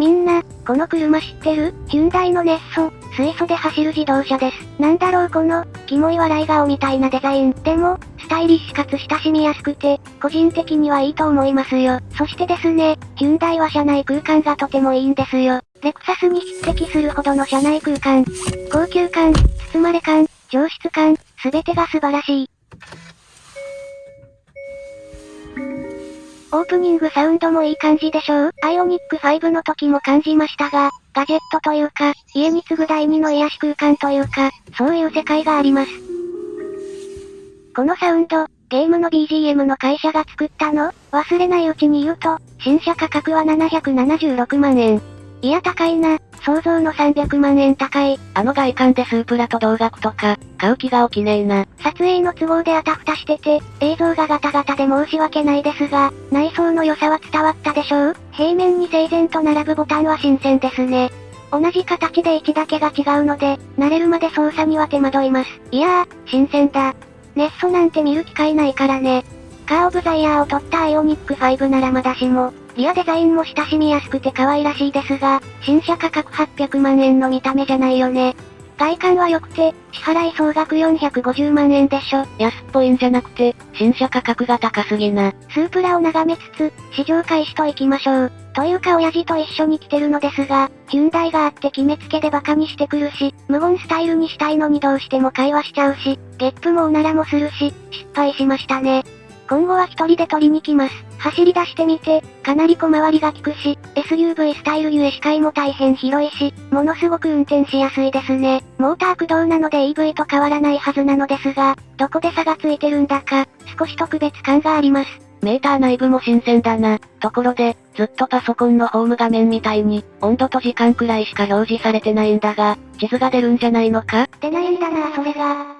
みんな、この車知ってる？ヒュンダイのネッソ、水素で走る自動車です。なんだろうこの、キモい笑い顔みたいなデザイン。でも、スタイリッシュかつ親しみやすくて、個人的にはいいと思いますよ。そしてですね、ヒュンダイは車内空間がとてもいいんですよ。レクサスに匹敵するほどの車内空間。高級感、包まれ感、上質感、すべてが素晴らしい。オープニングサウンドもいい感じでしょう？アイオニック5の時も感じましたが、ガジェットというか、家に次ぐ第二の癒し空間というか、そういう世界があります。このサウンド、ゲームの BGM の会社が作ったの？忘れないうちに言うと、新車価格は776万円。いや高いな、想像の300万円高い。あの外観でスープラと同額とか、買う気が起きねえな。撮影の都合であたふたしてて、映像がガタガタで申し訳ないですが、内装の良さは伝わったでしょう？平面に整然と並ぶボタンは新鮮ですね。同じ形で位置だけが違うので、慣れるまで操作には手間取ります。いやー、新鮮だ。ネッソなんて見る機会ないからね。カーオブザイヤーを取ったアイオニック5ならまだしも、リアデザインも親しみやすくて可愛らしいですが、新車価格800万円の見た目じゃないよね。外観は良くて、支払い総額450万円でしょ。安っぽいんじゃなくて、新車価格が高すぎな。スープラを眺めつつ、試乗開始と行きましょう。というか親父と一緒に来てるのですが、ヒュンダイがあって決めつけでバカにしてくるし、無言スタイルにしたいのにどうしても会話しちゃうし、ゲップもおならもするし、失敗しましたね。今後は一人で取りに来ます。走り出してみて、かなり小回りが利くし、SUV スタイルゆえ視界も大変広いし、ものすごく運転しやすいですね。モーター駆動なので EV と変わらないはずなのですが、どこで差がついてるんだか、少し特別感があります。メーター内部も新鮮だな。ところで、ずっとパソコンのホーム画面みたいに、温度と時間くらいしか表示されてないんだが、地図が出るんじゃないのか？出ないんだなそれが。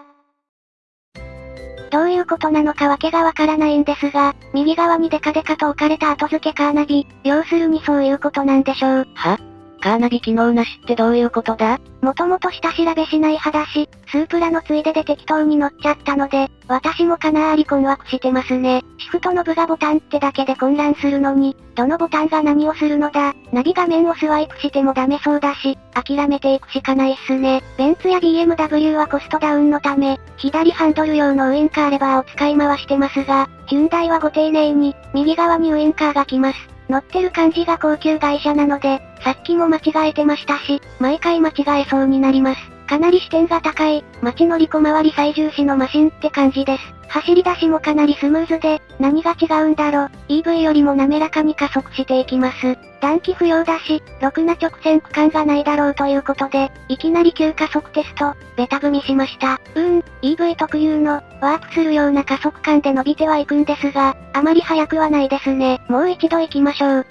どういうことなのかわけがわからないんですが、右側にデカデカと置かれた後付けカーナビ、要するにそういうことなんでしょう。は？カーナビ機能なしってどういうことだ？もともと下調べしない派だし、スープラのついでで適当に乗っちゃったので、私もかなり困惑してますね。シフトの部がボタンってだけで混乱するのに、どのボタンが何をするのだ？ナビ画面をスワイプしてもダメそうだし、諦めていくしかないっすね。ベンツや BMW はコストダウンのため、左ハンドル用のウインカーレバーを使い回してますが、ヒュンダイはご丁寧に、右側にウインカーが来ます。乗ってる感じが高級外車なので、さっきも間違えてましたし、毎回間違えそうになります。かなり視点が高い、街乗り小回り最重視のマシンって感じです。走り出しもかなりスムーズで、何が違うんだろ EV よりも滑らかに加速していきます。暖気不要だし、ろくな直線区間がないだろうということで、いきなり急加速テスト、ベタ踏みしました。うーん、EV 特有の、ワープするような加速感で伸びてはいくんですが、あまり速くはないですね。もう一度行きましょう。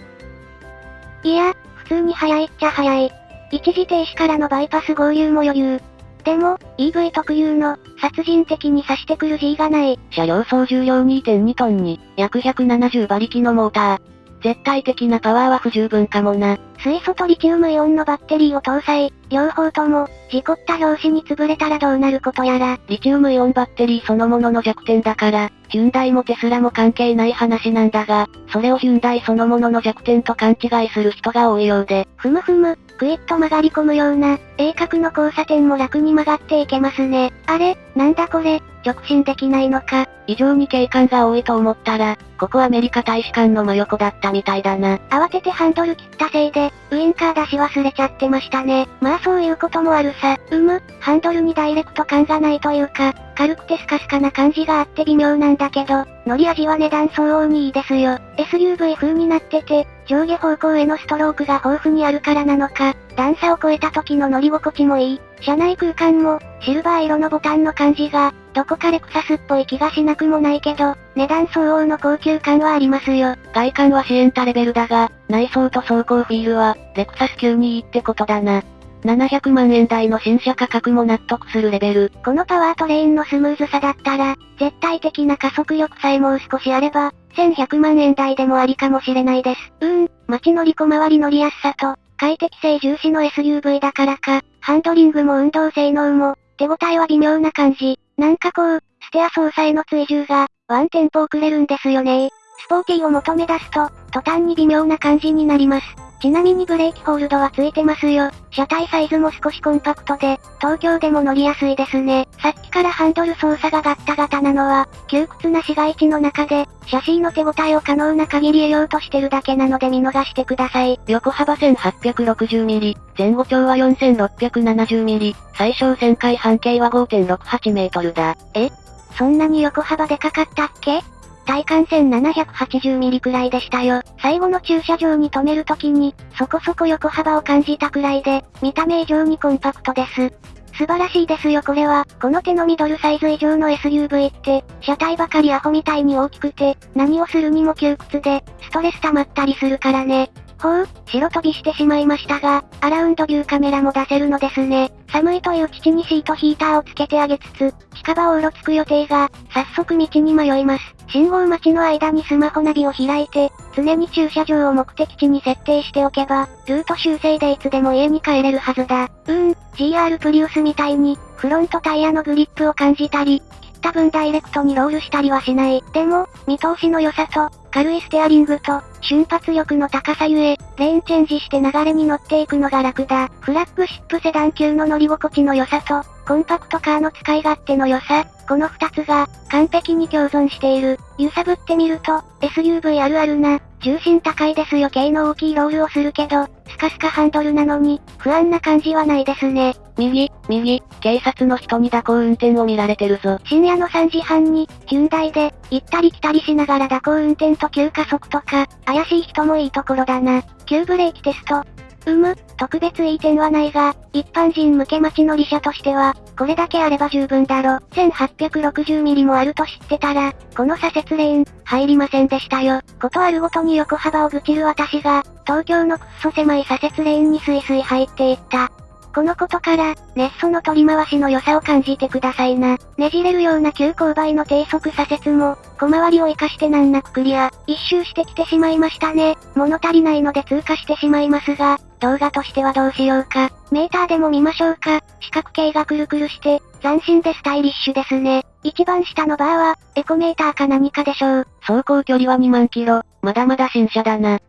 いや、普通に速いっちゃ速い。一時停止からのバイパス合流も余裕。でも、EV 特有の、殺人的に刺してくる G がない。車両総重量2.2トンに、約170馬力のモーター。絶対的なパワーは不十分かもな。水素とリチウムイオンのバッテリーを搭載、両方とも、事故った拍子に潰れたらどうなることやら。リチウムイオンバッテリーそのものの弱点だから、ヒュンダイもテスラも関係ない話なんだが、それをヒュンダイそのものの弱点と勘違いする人が多いようで。ふむふむ、クイッと曲がり込むような、鋭角の交差点も楽に曲がっていけますね。あれ、なんだこれ、直進できないのか。異常に警官が多いと思ったら、ここアメリカ大使館の真横だったみたいだな。慌ててハンドル切ったせいで、ウインカー出し忘れちゃってましたね。まあそういうこともあるさ。うむ、ハンドルにダイレクト感がないというか、軽くてスカスカな感じがあって微妙なんだけど、乗り味は値段相応にいいですよ。SUV 風になってて、上下方向へのストロークが豊富にあるからなのか、段差を越えた時の乗り心地もいい。車内空間も、シルバー色のボタンの感じが、どこかレクサスっぽい気がしなくもないけど、値段相応の高級感はありますよ。外観はシエンタレベルだが、内装と走行フィールは、レクサス級にいいってことだな。700万円台の新車価格も納得するレベル。このパワートレインのスムーズさだったら、絶対的な加速力さえもう少しあれば、1100万円台でもありかもしれないです。うーん、街乗り小回り乗りやすさと、快適性重視の SUV だからか、ハンドリングも運動性能も、手応えは微妙な感じ。なんかこう、ステア操作への追従が、ワンテンポ遅れるんですよねスポーティーを求め出すと、途端に微妙な感じになります。ちなみにブレーキホールドはついてますよ。車体サイズも少しコンパクトで、東京でも乗りやすいですね。さっきからハンドル操作がガッタガタなのは、窮屈な市街地の中で、シャシーの手応えを可能な限り得ようとしてるだけなので見逃してください。横幅 1860mm、前後長は 4670mm、最小旋回半径は5.68メートルだ。え？そんなに横幅でかかったっけ？体感線780ミリくらいでしたよ。最後の駐車場に止めるときに、そこそこ横幅を感じたくらいで、見た目以上にコンパクトです。素晴らしいですよこれは。この手のミドルサイズ以上の SUV って、車体ばかりアホみたいに大きくて、何をするにも窮屈で、ストレス溜まったりするからね。ほう、白飛びしてしまいましたが、アラウンドビューカメラも出せるのですね。寒いという父にシートヒーターをつけてあげつつ、近場をうろつく予定が、早速道に迷います。信号待ちの間にスマホナビを開いて、常に駐車場を目的地に設定しておけば、ルート修正でいつでも家に帰れるはずだ。うーん、GR プリウスみたいに、フロントタイヤのグリップを感じたり、切った分ダイレクトにロールしたりはしない。でも、見通しの良さと、軽いステアリングと、瞬発力の高さゆえ、レーンチェンジして流れに乗っていくのが楽だ。フラッグシップセダン級の乗り心地の良さと、コンパクトカーの使い勝手の良さ、この二つが、完璧に共存している。揺さぶってみると、SUV あるあるな、重心高いですよ系の大きいロールをするけど、スカスカハンドルなのに、不安な感じはないですね。右、右、警察の人に蛇行運転を見られてるぞ。深夜の3時半に、ヒュンダイで、行ったり来たりしながら蛇行運転と急加速とか、怪しい人もいいところだな。急ブレーキテスト、うむ、特別いい点はないが、一般人向け待ち乗り車としては、これだけあれば十分だろ。1860ミリもあると知ってたら、この左折レーン、入りませんでしたよ。ことあるごとに横幅を愚痴る私が、東京のくっそ狭い左折レーンにスイスイ入っていった。このことから、ネッソの取り回しの良さを感じてくださいな。ねじれるような急勾配の低速左折も、小回りを活かして難なくクリア。一周してきてしまいましたね。物足りないので通過してしまいますが、動画としてはどうしようか。メーターでも見ましょうか。四角形がくるくるして、斬新でスタイリッシュですね。一番下のバーは、エコメーターか何かでしょう。走行距離は2万キロ。まだまだ新車だな。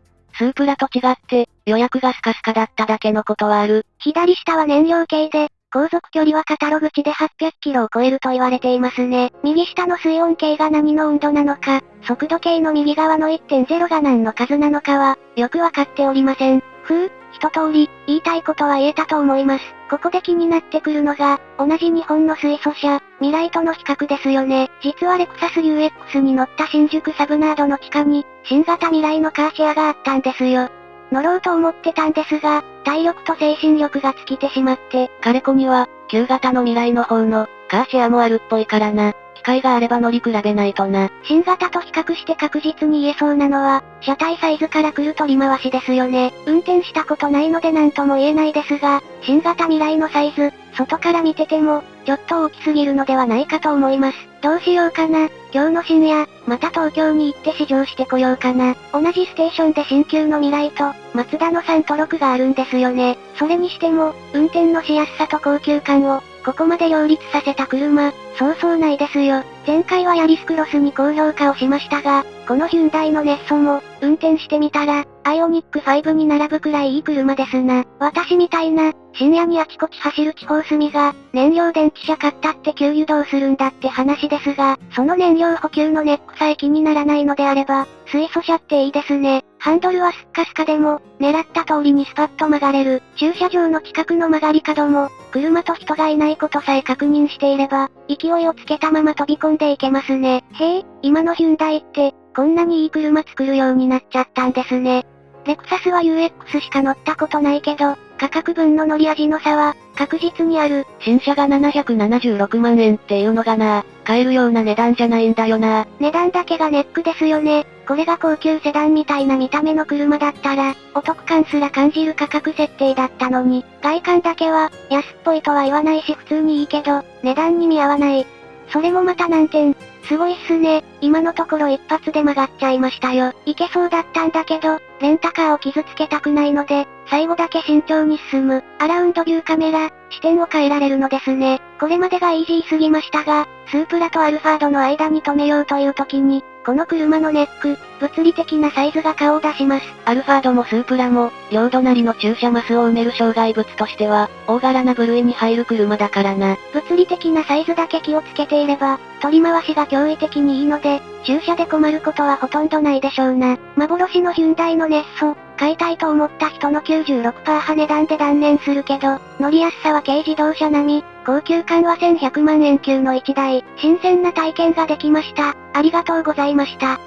スープラと違って、予約がスカスカだっただけのことはある。左下は燃料系で、航続距離はカタログ値で800キロを超えると言われていますね。右下の水温計が何の温度なのか、速度計の右側の1.0が何の数なのかは、よくわかっておりません。ふう、一通り、言いたいことは言えたと思います。ここで気になってくるのが、同じ日本の水素車、ミライとの比較ですよね。実はレクサス UX に乗った新宿サブナードの地下に、新型ミライのカーシェアがあったんですよ。乗ろうと思ってたんですが、体力と精神力が尽きてしまって。彼子には、旧型の未来の方の、カーシェアもあるっぽいからな。機会があれば乗り比べないとな。新型と比較して確実に言えそうなのは、車体サイズから来る取り回しですよね。運転したことないので何とも言えないですが、新型未来のサイズ、外から見てても、ちょっと大きすぎるのではないかと思います。どうしようかな。今日の深夜、また東京に行って試乗してこようかな。同じステーションで新旧の未来と、マツダの3と6があるんですよね。それにしても、運転のしやすさと高級感を、ここまで両立させた車、そうそうないですよ。前回はヤリスクロスに高評価をしましたが、このヒュンダイのネッソも、運転してみたら、アイオニック5に並ぶくらいいい車ですな。私みたいな、深夜にあちこち走る地方住みが、燃料電池車買ったって給油どうするんだって話ですが、その燃料補給のネックさえ気にならないのであれば、水素車っていいですね。ハンドルはスッカスカでも、狙った通りにスパッと曲がれる。駐車場の近くの曲がり角も、車と人がいないことさえ確認していれば、勢いをつけたまま飛び込んでいけますね。へえ、今のヒュンダイって、こんなにいい車作るようになっちゃったんですね。レクサスは UX しか乗ったことないけど、価格分の乗り味の差は、確実にある。新車が776万円っていうのがな、買えるような値段じゃないんだよな。値段だけがネックですよね。これが高級セダンみたいな見た目の車だったら、お得感すら感じる価格設定だったのに、外観だけは、安っぽいとは言わないし普通にいいけど、値段に見合わない。それもまた難点。すごいっすね。今のところ一発で曲がっちゃいましたよ。いけそうだったんだけど、レンタカーを傷つけたくないので、最後だけ慎重に進む。アラウンドビューカメラ、視点を変えられるのですね。これまでがイージーすぎましたが、スープラとアルファードの間に止めようという時に、この車のネック、物理的なサイズが顔を出します。アルファードもスープラも、両隣の駐車マスを埋める障害物としては、大柄な部類に入る車だからな。物理的なサイズだけ気をつけていれば、取り回しが驚異的にいいので、駐車で困ることはほとんどないでしょうな。幻のヒュンダイのネッソ、買いたいと思った人の96%派値段で断念するけど、乗りやすさは軽自動車並み、高級感は1100万円級の1台、新鮮な体験ができました。ありがとうございました。